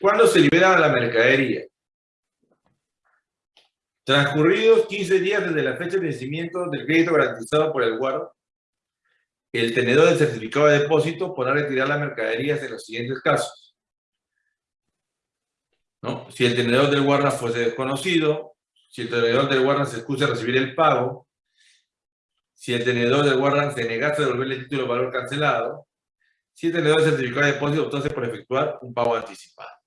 ¿Cuándo se libera la mercadería? Transcurridos 15 días desde la fecha de vencimiento del crédito garantizado por el guarda, el tenedor del certificado de depósito podrá retirar la mercadería en los siguientes casos. Si el tenedor del guarda fuese desconocido, si el tenedor del guarda se excusa a recibir el pago, si el tenedor del guarda se negase a devolverle el título de valor cancelado, si el tenedor del certificado de depósito optase por efectuar un pago anticipado.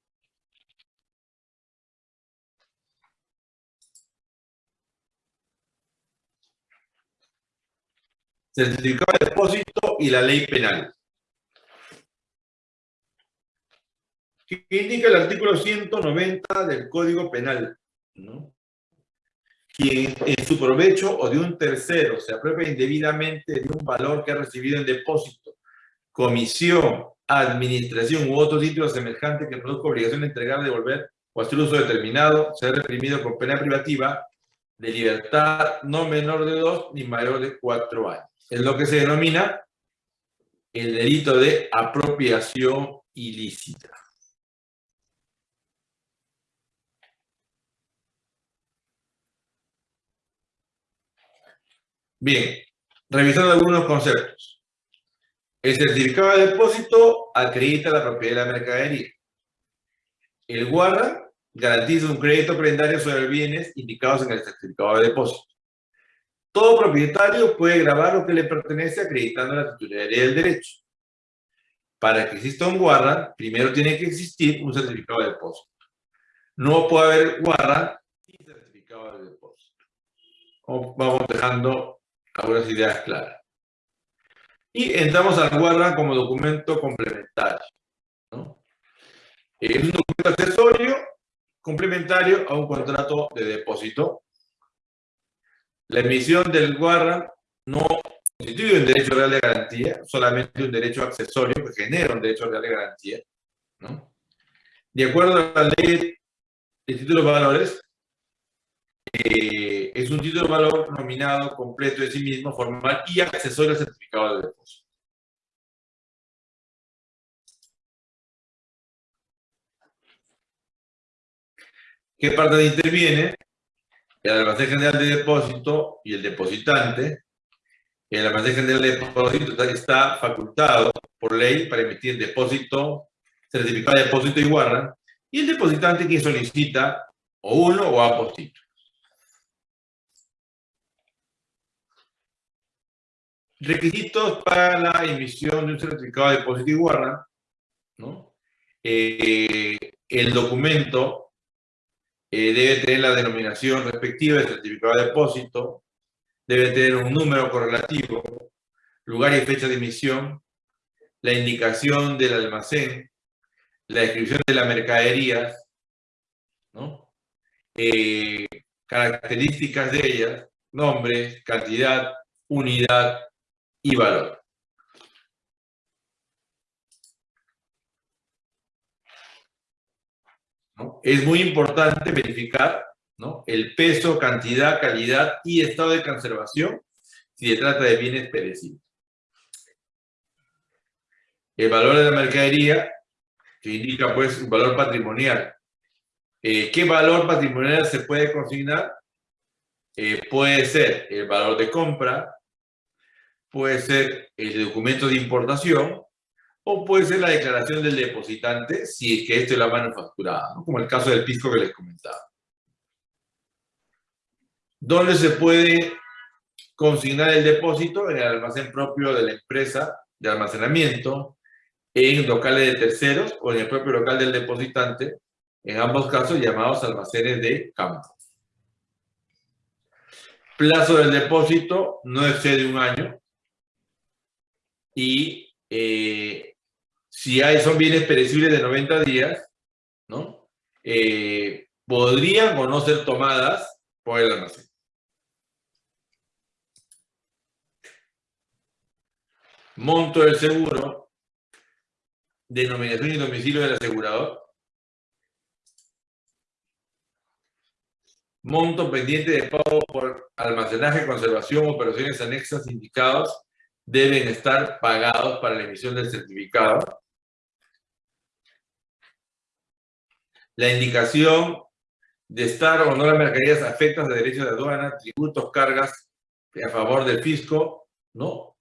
Certificado de depósito y la ley penal. ¿Qué indica el artículo 190 del Código Penal? ¿no? Quien en su provecho o de un tercero se apropia indebidamente de un valor que ha recibido en depósito, comisión, administración u otro título semejante que produzca obligación de entregar, devolver o hacer uso determinado, ser reprimido con pena privativa de libertad no menor de dos ni mayor de cuatro años es lo que se denomina el delito de apropiación ilícita. Bien, revisando algunos conceptos. El certificado de depósito acredita la propiedad de la mercadería. El guarda garantiza un crédito prendario sobre bienes indicados en el certificado de depósito. Todo propietario puede grabar lo que le pertenece acreditando la titularidad del derecho. Para que exista un guarda, primero tiene que existir un certificado de depósito. No puede haber guarda sin certificado de depósito. Vamos dejando algunas ideas claras. Y entramos al guarda como documento complementario. Es un documento accesorio complementario a un contrato de depósito la emisión del guarda no constituye un derecho real de garantía, solamente un derecho accesorio que genera un derecho real de garantía. De acuerdo a la ley de títulos valores, eh, es un título de valor nominado completo de sí mismo, formal y accesorio al certificado de depósito. ¿Qué parte interviene? El almacén general de depósito y el depositante, el almacén general de depósito está facultado por ley para emitir depósito, certificado de depósito y guarda, y el depositante quien solicita o uno o ambos títulos. Requisitos para la emisión de un certificado de depósito y guarda, ¿no? Eh, el documento eh, debe tener la denominación respectiva del certificado de depósito, debe tener un número correlativo, lugar y fecha de emisión, la indicación del almacén, la descripción de la mercadería, ¿no? Eh, características de ellas, nombre, cantidad, unidad y valor. Es muy importante verificar el peso, cantidad, calidad y estado de conservación si se trata de bienes perecibles. El valor de la mercadería, que indica pues un valor patrimonial. Eh, ¿Qué valor patrimonial se puede consignar? Eh, puede ser el valor de compra, puede ser el documento de importación o puede ser la declaración del depositante si es que esto es la manufacturada, como el caso del pisco que les comentaba. ¿Dónde se puede consignar el depósito? En el almacén propio de la empresa de almacenamiento, en locales de terceros o en el propio local del depositante, en ambos casos llamados almacenes de campo. Plazo del depósito no excede un año y eh, si hay, son bienes perecibles de 90 días, ¿no? Eh, podrían o no ser tomadas por el almacén. Monto del seguro, denominación y domicilio del asegurador, monto pendiente de pago por almacenaje, conservación, operaciones anexas indicados deben estar pagados para la emisión del certificado. La indicación de estar o no las mercaderías afectas a derechos de aduana, tributos, cargas a favor del fisco, ¿no?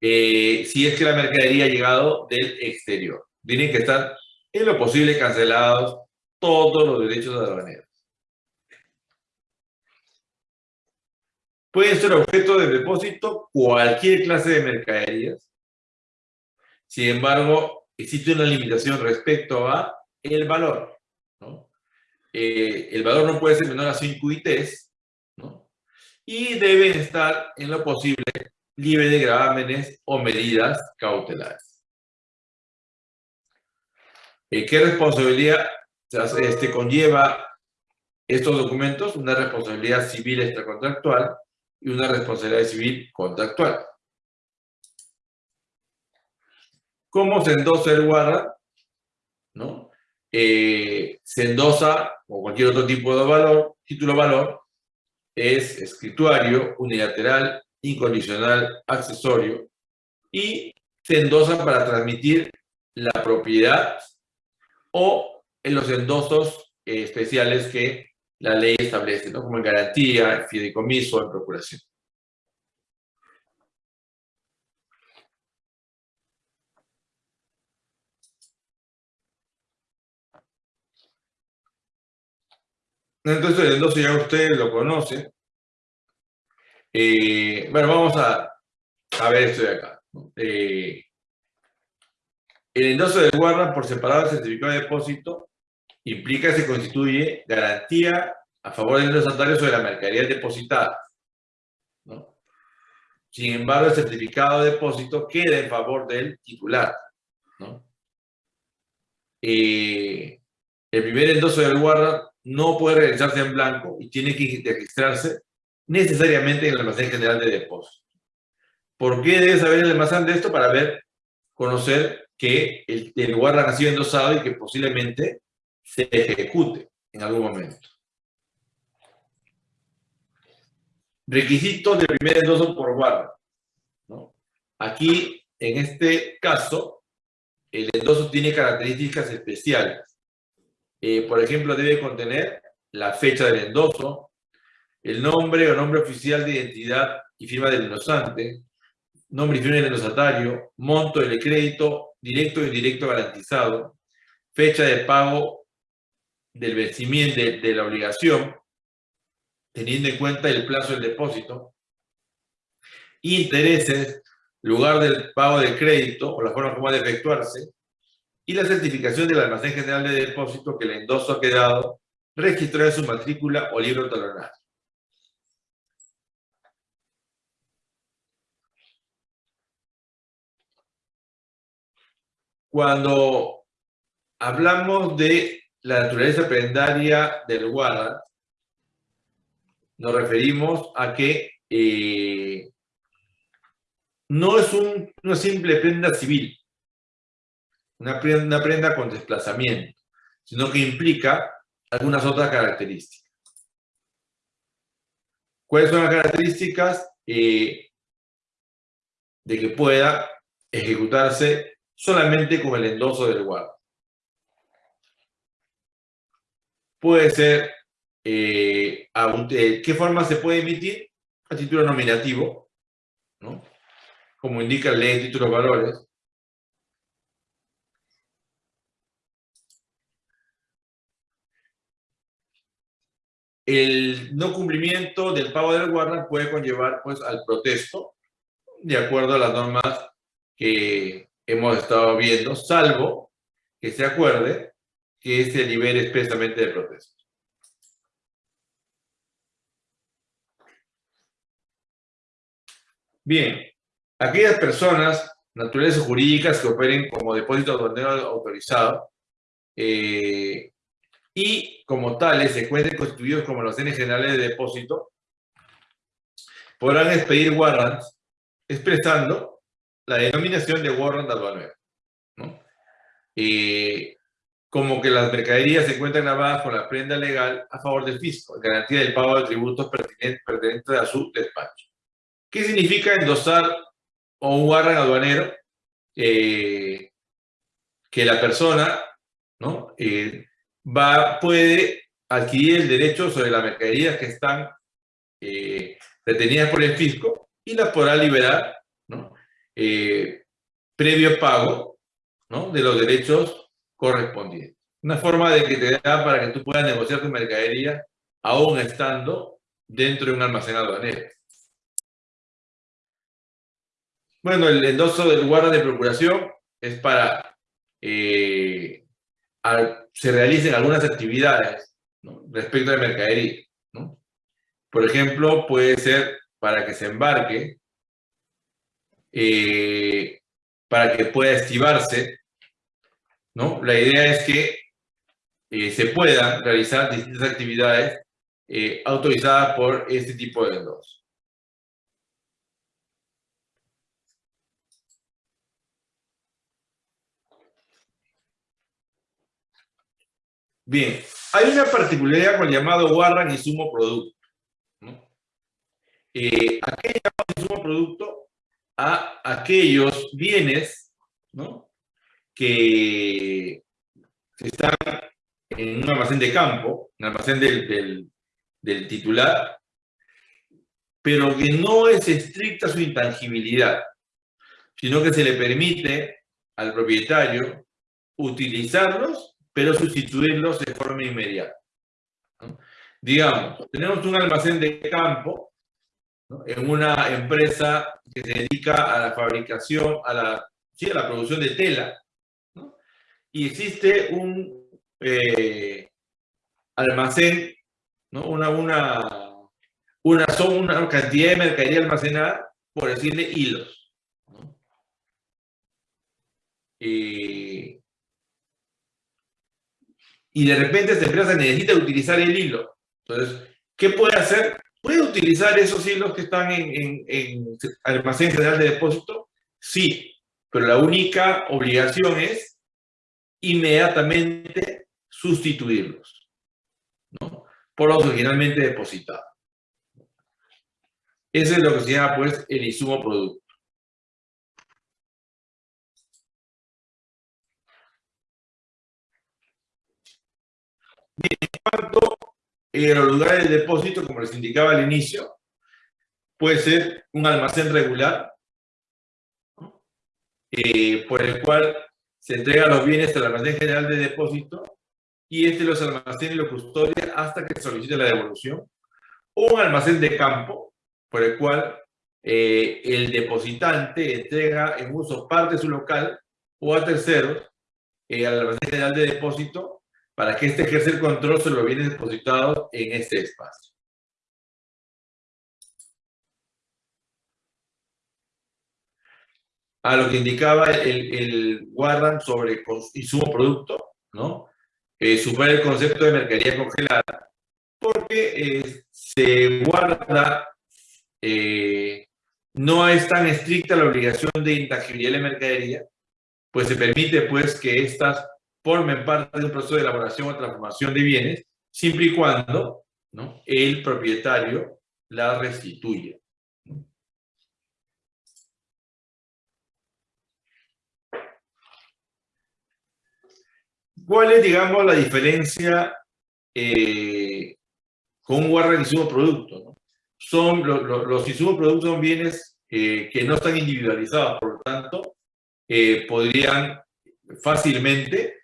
Eh, si es que la mercadería ha llegado del exterior. Tienen que estar en lo posible cancelados todos los derechos aduaneros. Pueden ser objeto de depósito cualquier clase de mercaderías. Sin embargo, existe una limitación respecto a el valor. Eh, el valor no puede ser menor a 5 ITs ¿no? y deben estar en lo posible libre de gravámenes o medidas cautelares. Eh, ¿Qué responsabilidad este, conlleva estos documentos? Una responsabilidad civil extracontractual y una responsabilidad civil contractual. ¿Cómo se endosa el guarda? ¿No? Eh, o cualquier otro tipo de valor, título valor, es escrituario, unilateral, incondicional, accesorio, y se para transmitir la propiedad o en los endosos eh, especiales que la ley establece, como en garantía, en fideicomiso, en procuración. Entonces el endoso ya ustedes lo conocen. Eh, bueno, vamos a, ver esto de acá. Eh, el endoso de guarda por separado del certificado de depósito implica que se constituye garantía a favor del desatarios sobre la mercadería depositada. Sin embargo, el certificado de depósito queda en favor del titular. Eh, el primer endoso del guarda no puede realizarse en blanco y tiene que registrarse necesariamente en el almacén general de depósito. ¿Por qué debe saber el almacén de esto? Para ver, conocer que el, el ha sido endosado y que posiblemente se ejecute en algún momento. Requisitos de primer endoso por guarda. Aquí, en este caso, el endoso tiene características especiales. Eh, por ejemplo, debe contener la fecha del endoso, el nombre o nombre oficial de identidad y firma del endosante, nombre y firma del endosatario, monto del crédito, directo e indirecto garantizado, fecha de pago del vencimiento de, la obligación, teniendo en cuenta el plazo del depósito, intereses, lugar del pago del crédito o la forma como de efectuarse, y la certificación del almacén general de depósito que el endoso ha quedado registrado en su matrícula o libro talonario. Cuando hablamos de la naturaleza prendaria del guarda, nos referimos a que eh, no es una simple prenda civil, una prenda, con desplazamiento, sino que implica algunas otras características. ¿Cuáles son las características? Eh, de que pueda ejecutarse solamente con el endoso del guarda. puede ser, eh, ¿qué forma se puede emitir? A título nominativo, ¿no? Como indica la ley de títulos valores. El no cumplimiento del pago del guarda puede conllevar pues, al protesto, de acuerdo a las normas que hemos estado viendo, salvo que se acuerde que se libere expresamente de protesto. Bien, aquellas personas, naturales o jurídicas, que operen como depósito aduanero autorizado eh, y como tales se encuentren constituidos como los bienes generales de depósito, podrán expedir warrants expresando la denominación de warrant aduanero. ¿no? Eh, como que las mercaderías se encuentran grabadas con la prenda legal a favor del fisco, garantía del pago de tributos pertinentes, a su despacho. ¿Qué significa endosar o un guardan aduanero? Eh, que la persona ¿no? Eh, va, puede adquirir el derecho sobre las mercaderías que están eh, retenidas por el fisco y las podrá liberar ¿no? Eh, previo pago ¿no? de los derechos correspondientes. Una forma de que te da para que tú puedas negociar tu mercadería aún estando dentro de un almacén aduanero. Bueno, el endoso del guarda de procuración es para eh, se realicen algunas actividades respecto de mercadería. ¿no? Por ejemplo, puede ser para que se embarque, eh, para que pueda estivarse. ¿no? La idea es que eh, se puedan realizar distintas actividades eh, autorizadas por este tipo de endosos. Bien, hay una particularidad con el llamado Warran insumo producto. ¿no? Eh, ¿A insumo producto? A aquellos bienes ¿no? que están en un almacén de campo, un almacén del, del titular, pero que no es estricta su intangibilidad, sino que se le permite al propietario utilizarlos pero sustituirlos de forma inmediata. Digamos, tenemos un almacén de campo en una empresa que se dedica a la fabricación, a la, sí, a la producción de tela, y existe un eh, almacén, ¿no? una, una, una, una cantidad de mercadería almacenada, por decirle hilos. Eh, y de repente esta empresa necesita utilizar el hilo. Entonces, ¿qué puede hacer? ¿Puede utilizar esos hilos que están en, en, almacén general de depósito? Sí, pero la única obligación es inmediatamente sustituirlos ¿no? por los originalmente depositados. Ese es lo que se llama pues el insumo producto. A los lugares de depósito, como les indicaba al inicio, puede ser un almacén regular, eh, por el cual se entregan los bienes al almacén general de depósito y este los almacena y los custodia hasta que solicite la devolución. O un almacén de campo, por el cual eh, el depositante entrega en uso parte de su local o a terceros eh, al almacén general de depósito para que éste ejerza el control sobre los bienes depositados en este espacio. A lo que indicaba el, el Warren sobre insumo producto, ¿no? Eh, el concepto de mercadería congelada, porque eh, se guarda, eh, no es tan estricta la obligación de intangibilidad de mercadería, pues se permite pues que estas formen parte de un proceso de elaboración o transformación de bienes, siempre y cuando ¿no? el propietario la restituya. ¿Cuál es, digamos, la diferencia eh, con un guarda insumo producto? Son, los insumos productos son bienes eh, que no están individualizados, por lo tanto, eh, podrían fácilmente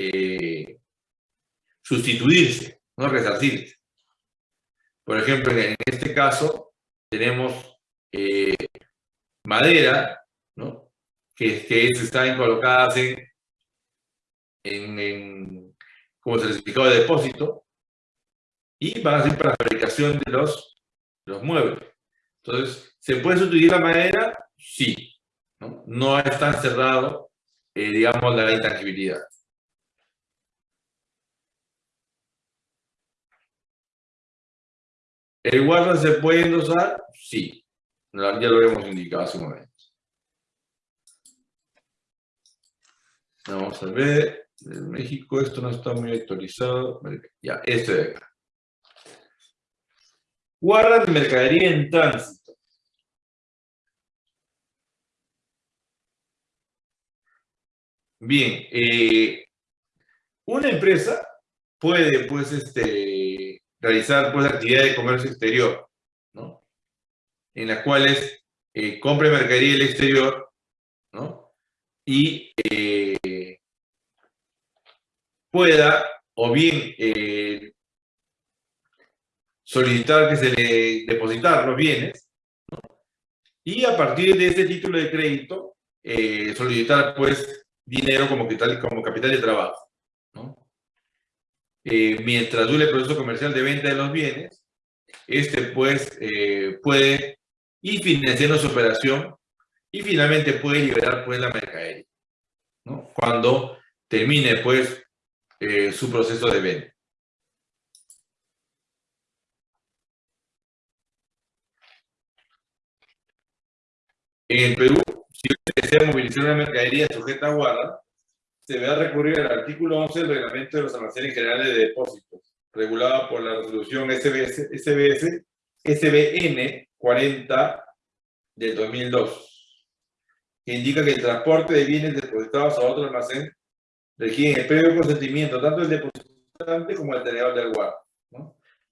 eh, sustituirse, no resarcirse. Por ejemplo, en este caso tenemos eh, madera, ¿no? que, que están colocadas en, en, como certificado de depósito y van a ser para la fabricación de los, los muebles. Entonces, ¿se puede sustituir la madera? Sí. No, no está cerrado, eh, digamos, la intangibilidad. ¿El guarda se puede endosar? Sí. Ya lo hemos indicado hace un momento. Vamos a ver. En México esto no está muy actualizado. Ya, este de acá. Guarda de mercadería en tránsito. Bien. Eh, una empresa puede, pues, este, realizar, pues, actividades de comercio exterior, ¿no? En las cuales eh, compre mercadería del exterior, ¿no? Y eh, pueda, o bien, eh, solicitar que se le depositar los bienes, ¿no? y a partir de ese título de crédito, solicitar, pues, dinero como capital, como capital de trabajo. Eh, mientras dure el proceso comercial de venta de los bienes, este pues eh, puede ir financiando su operación y finalmente puede liberar pues la mercadería, ¿no? Cuando termine pues eh, su proceso de venta. En el Perú, si usted desea movilizar una mercadería sujeta a guarda, deberá recurrir al artículo 11 del Reglamento de los Almacenes Generales de Depósitos, regulado por la resolución SBS, SBS, SBN 40 del 2002, que indica que el transporte de bienes depositados a otro almacén requiere el previo consentimiento tanto del depositante como del tenedor del guarda.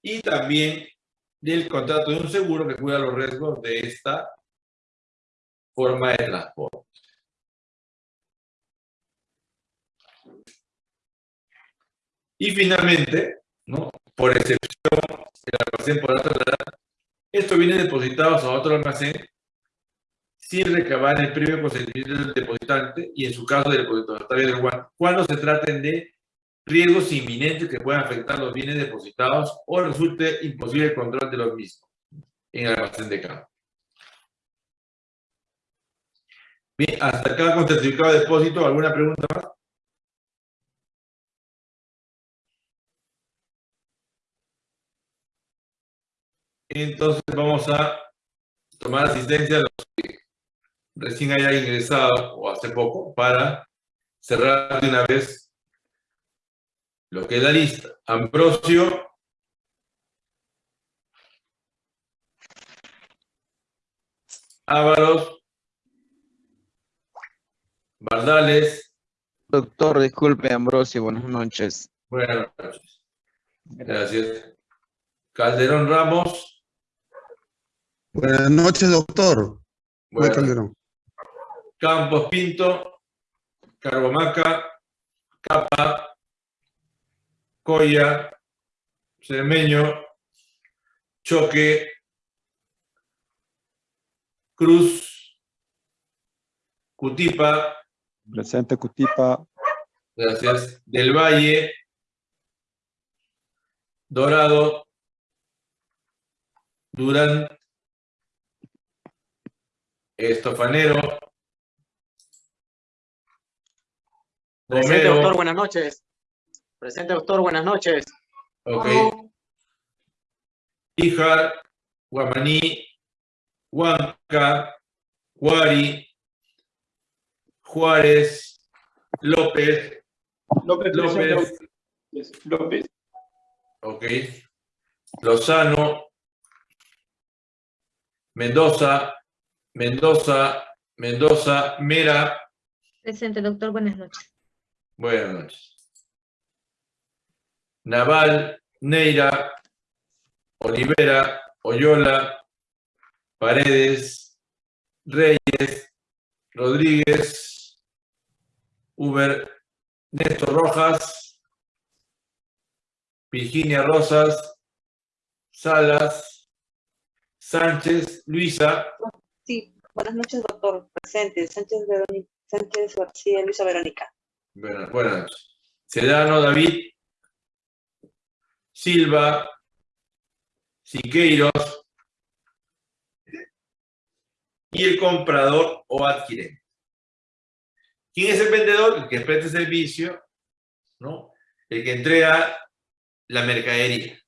Y también del contrato de un seguro que cuida los riesgos de esta forma de transporte. Y finalmente, ¿no? por excepción, el almacén por edad, esto viene depositado a otro almacén sin recabar el previo consentimiento del depositante y en su caso del depositario del guante, cuando se traten de riesgos inminentes que puedan afectar los bienes depositados o resulte imposible el control de los mismos en el almacén de campo. Bien, hasta acá con certificado de depósito, ¿alguna pregunta más? Entonces vamos a tomar asistencia a los que recién hayan ingresado o hace poco para cerrar de una vez lo que es la lista. Ambrosio. Ávaros. Bardales. Doctor, disculpe, Ambrosio, buenas noches. Buenas noches. Gracias. Calderón Ramos. Buenas noches, doctor. Bueno. Campos Pinto, Carbomaca, Capa, Coya, Cermeño, Choque, Cruz, Cutipa. Presente Cutipa. Gracias. Del Valle, Dorado, Durán, Estofanero. Presente, doctor, buenas noches. Presente, doctor, buenas noches. Ok. Hija, Guamaní, Huanca, Huari, Juárez, López. López. López. López. Ok. Lozano, Mendoza, Mendoza, Mendoza, Mera. Presente, doctor. Buenas noches. Buenas noches. Naval, Neira, Olivera, Oyola, Paredes, Reyes, Rodríguez, Uber, Néstor Rojas, Virginia Rosas, Salas, Sánchez, Luisa, Sí, buenas noches, doctor. Presente, Sánchez, Verónica, Sánchez García, Luisa Verónica. Buenas, buenas. Sedano David, Silva, Siqueiros y el comprador o adquirente. ¿Quién es el vendedor? El que presta servicio, ¿no? El que entrega la mercadería.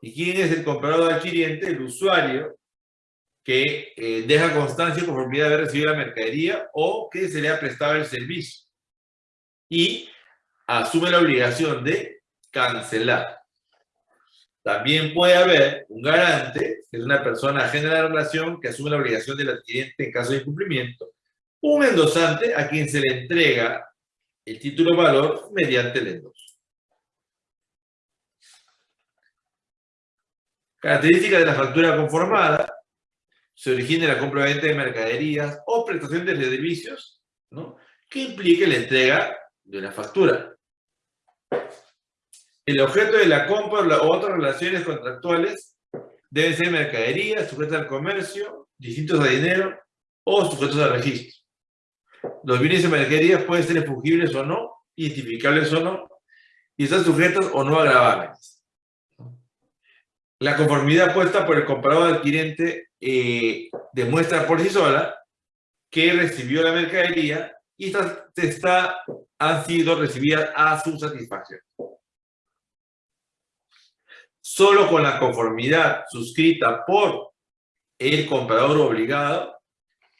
¿Y quién es el comprador adquiriente? El usuario que eh, deja constancia y conformidad de haber recibido la mercadería o que se le ha prestado el servicio. Y asume la obligación de cancelar. También puede haber un garante, que es una persona ajena a la relación, que asume la obligación del adquiriente en caso de incumplimiento. Un endosante a quien se le entrega el título valor mediante el endoso. Características de la factura conformada se origina en la compra-venta de mercaderías o prestación de servicios, ¿no? que implique la entrega de una factura. El objeto de la compra o otras relaciones contractuales deben ser mercaderías sujetas al comercio, distintos a dinero o sujetos a registro. Los bienes y mercaderías pueden ser fungibles o no, identificables o no, y están sujetos o no a gravames. La conformidad puesta por el comprador adquirente eh, demuestra por sí sola que recibió la mercadería y estas han sido recibidas a su satisfacción. Solo con la conformidad suscrita por el comprador obligado,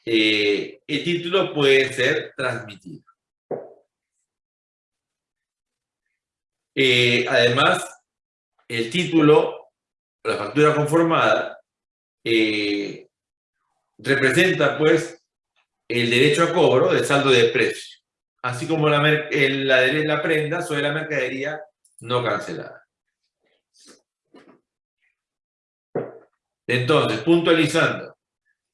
eh, el título puede ser transmitido. Eh, además, el título, la factura conformada, eh, representa pues el derecho a cobro del saldo de precio, así como la, la, la prenda sobre la mercadería no cancelada. Entonces, puntualizando,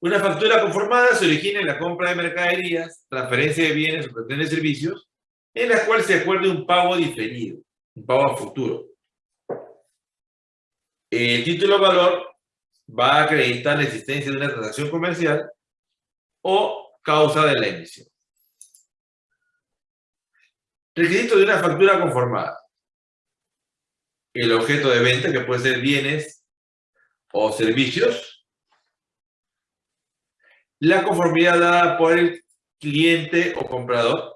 una factura conformada se origina en la compra de mercaderías, transferencia de bienes o prestación de servicios, en la cual se acuerde un pago diferido, un pago a futuro. El título valor va a acreditar la existencia de una transacción comercial o causa de la emisión. Requisito de una factura conformada. El objeto de venta, que puede ser bienes o servicios. La conformidad dada por el cliente o comprador.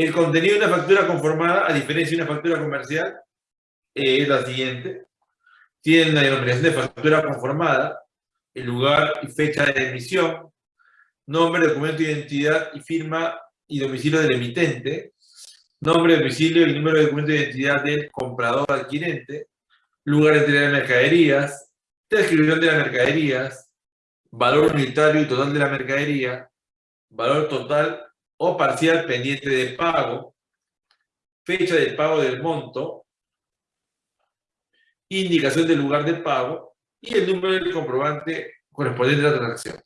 El contenido de una factura conformada, a diferencia de una factura comercial, es la siguiente. Tiene la denominación de factura conformada, el lugar y fecha de emisión, nombre, documento de identidad y firma y domicilio del emitente, nombre, domicilio y número de documento de identidad del comprador adquirente, lugar de entrega de mercaderías, descripción de las mercaderías, valor unitario y total de la mercadería, valor total o parcial pendiente de pago, fecha de pago del monto, indicación del lugar de pago y el número del comprobante correspondiente a la transacción.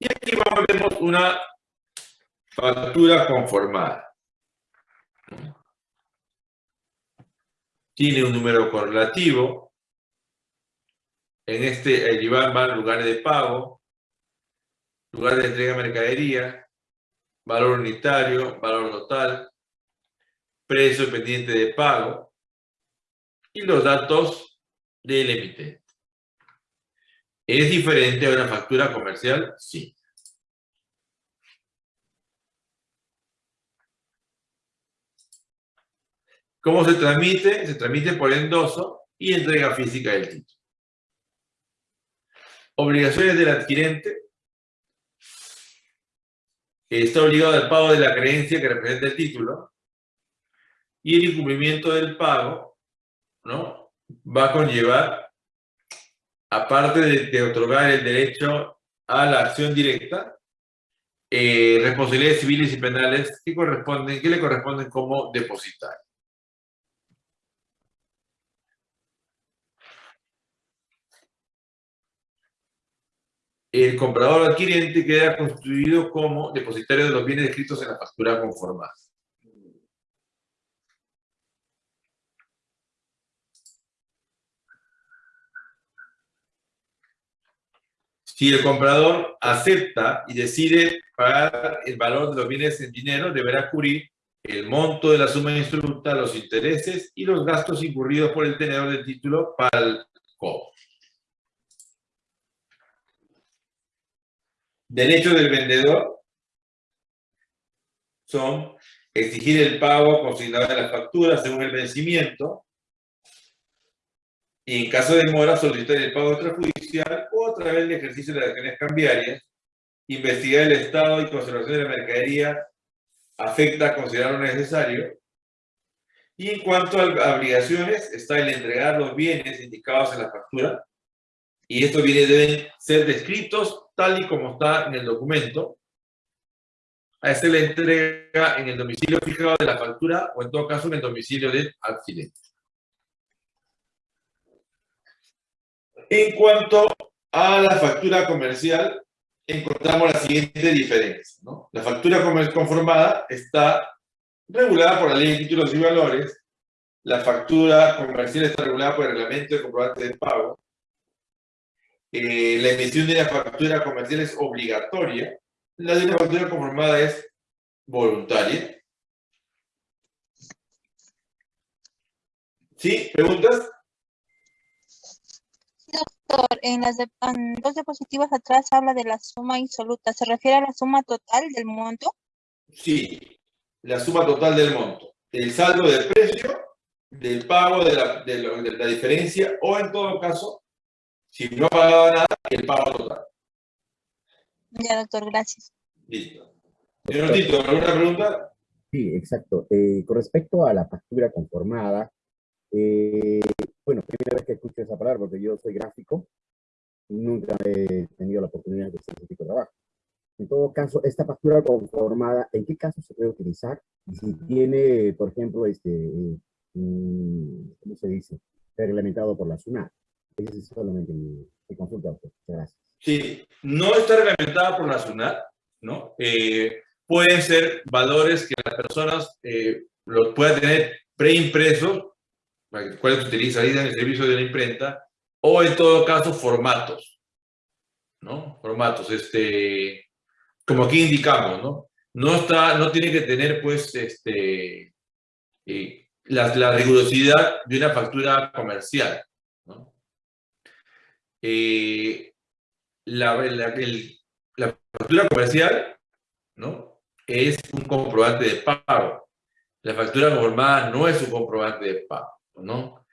Y aquí vemos una factura conformada. Tiene un número correlativo. En este, el IBAN lugares de pago, lugar de entrega de mercadería, valor unitario, valor total, precio pendiente de pago y los datos del emitente. ¿Es diferente a una factura comercial? Sí. ¿Cómo se transmite? Se transmite por endoso y entrega física del título. Obligaciones del adquirente. Está obligado al pago de la creencia que representa el título. Y el incumplimiento del pago ¿no? va a conllevar aparte de, otorgar el derecho a la acción directa, eh, responsabilidades civiles y penales que, corresponden, que le corresponden como depositario. El comprador adquiriente queda constituido como depositario de los bienes descritos en la factura conformada. Si el comprador acepta y decide pagar el valor de los bienes en dinero, deberá cubrir el monto de la suma instructa, los intereses y los gastos incurridos por el tenedor del título para el cobro. Derechos del vendedor son exigir el pago consignado de las facturas según el vencimiento, y en caso de mora solicitar el pago extrajudicial o a través del ejercicio de las acciones cambiarias, investigar el estado y conservación de la mercadería afecta a considerarlo necesario Y en cuanto a obligaciones, está el entregar los bienes indicados en la factura. Y estos bienes deben ser descritos tal y como está en el documento. A este le entrega en el domicilio fijado de la factura o en todo caso en el domicilio del adquirente. En cuanto a la factura comercial, encontramos la siguiente diferencia. ¿no? La factura conformada está regulada por la Ley de Títulos y Valores. La factura comercial está regulada por el Reglamento de Comprobante de Pago. Eh, la emisión de la factura comercial es obligatoria. La de una factura conformada es voluntaria. ¿Sí? ¿Preguntas? Doctor, en las de- en dos diapositivas atrás habla de la suma insoluta. ¿Se refiere a la suma total del monto? Sí, la suma total del monto. El saldo de precio, del pago de la, de de la diferencia, o en todo caso, si no ha pagado nada, el pago total. Ya, doctor, gracias. Listo. Señor Tito, ¿alguna pregunta? Sí, exacto. Eh, con respecto a la factura conformada, eh, bueno, primera vez que escucho esa palabra porque yo soy gráfico y nunca he tenido la oportunidad de hacer ese tipo de trabajo. En todo caso, esta factura conformada, ¿en qué caso se puede utilizar? Y si tiene, por ejemplo, este, eh, mm, ¿cómo se dice? Reglamentado por la SUNAT. Es solamente mi, mi consulta. Muchas gracias. Sí, no está reglamentada por la SUNAT, ¿no? Eh, pueden ser valores que las personas eh, los puedan tener preimpresos, cuales utilizan en el servicio de la imprenta, o en todo caso formatos, ¿no? Formatos, este, como aquí indicamos, ¿no? No está, no tiene que tener, pues, este, eh, la, la rigurosidad de una factura comercial. Eh, la, la, el- la factura comercial, ¿no? Es un comprobante de pago. La factura conformada no es un comprobante de pago, ¿no?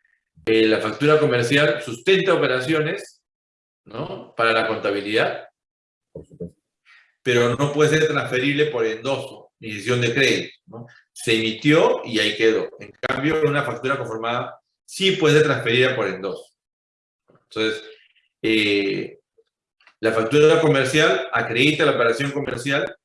Eh, la factura comercial sustenta operaciones, ¿no? Para la contabilidad, pero no puede ser transferible por endoso ni decisión de crédito, ¿no? Se emitió y ahí quedó. En cambio, una factura conformada sí puede ser transferida por endoso. Entonces, eh, la factura comercial acredita la operación comercial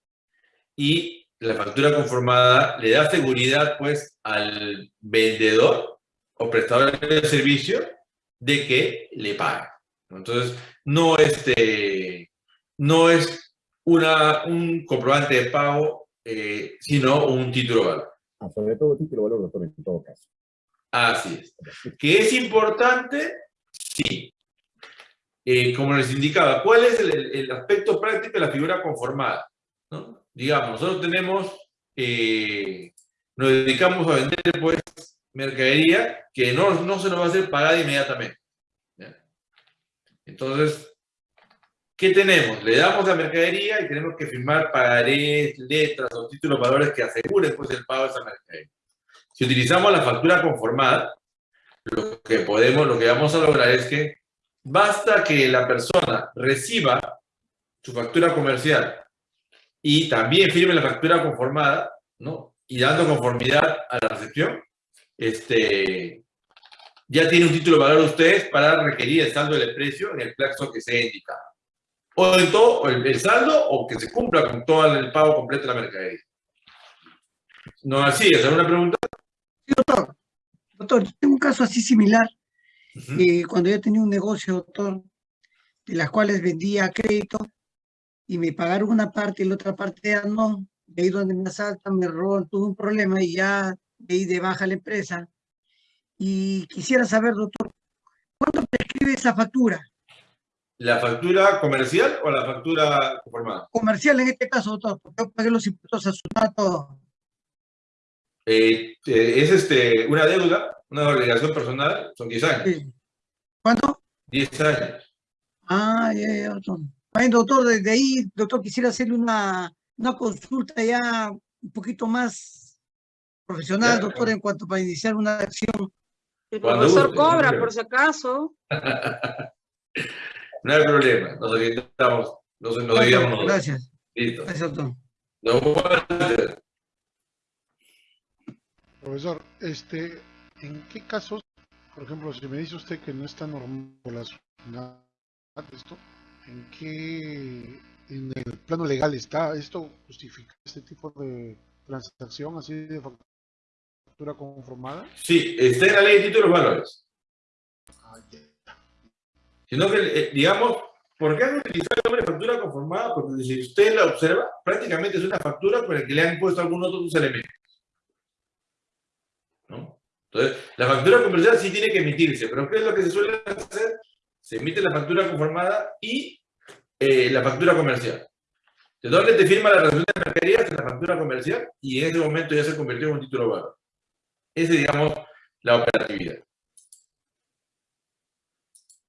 y la factura conformada le da seguridad, pues, al vendedor o prestador de servicio de que le paga. Entonces, no, este, no es una, un comprobante de pago, eh, sino un título de valor. Ah, sobre todo título valor, doctor, en todo caso. Así es. ¿Que es importante? Sí. Eh, como les indicaba, ¿cuál es el, el- aspecto práctico de la figura conformada? ¿No? Digamos, nosotros tenemos, eh, nos dedicamos a vender pues mercadería que no, no se nos va a hacer pagada inmediatamente. ¿ya? Entonces, ¿qué tenemos? Le damos la mercadería y tenemos que firmar pagarés, letras o títulos valores que aseguren pues, el pago de esa mercadería. Si utilizamos la factura conformada, lo que podemos, lo que vamos a lograr es que basta que la persona reciba su factura comercial y también firme la factura conformada, ¿no? Y dando conformidad a la recepción, este, ya tiene un título de valor ustedes para requerir el saldo del precio en el plazo que se ha indicado. O en todo, el, el saldo, o que se cumpla con todo el pago completo de la mercadería. No, así es. ¿Alguna pregunta? Sí, doctor. Doctor, yo tengo un caso así similar. Eh, cuando yo tenía un negocio, doctor, de las cuales vendía a crédito y me pagaron una parte y la otra parte ya no. De ahí donde me asaltan, me roban, tuve un problema y ya de ahí de baja la empresa. Y quisiera saber, doctor, ¿cuánto prescribe esa factura? ¿La factura comercial o la factura conformada? Comercial en este caso, doctor, porque yo pagué los impuestos a su todo. Eh, eh, es este, una deuda, una obligación personal, son 10 años. Sí. ¿Cuánto? 10 años. Ah, ya, ya, doctor. Bueno, doctor, desde ahí, doctor, quisiera hacerle una, una consulta ya un poquito más profesional, Ya, doctor, en cuanto para iniciar una acción. El Cuando profesor guste, cobra, por si acaso. No hay problema, nos orientamos, nos, nos nosotros. Gracias, Listo. gracias, doctor. Nos. Profesor, este, ¿en qué casos, por ejemplo, si me dice usted que no está normal la esto, ¿en qué, en el plano legal está esto justifica este tipo de transacción así de factura conformada? Sí, está en la ley de títulos valores. Ah, ya. Sino que, eh, digamos, ¿por qué han utilizado el nombre factura conformada? Porque si usted la observa, prácticamente es una factura por la que le han puesto algunos otros elementos. Entonces, la factura comercial sí tiene que emitirse, pero ¿qué es lo que se suele hacer? Se emite la factura conformada y eh, la factura comercial. ¿De dónde te firma la relación de mercaderías? En la factura comercial y en ese momento ya se convirtió en un título valor. Esa es, digamos, la operatividad.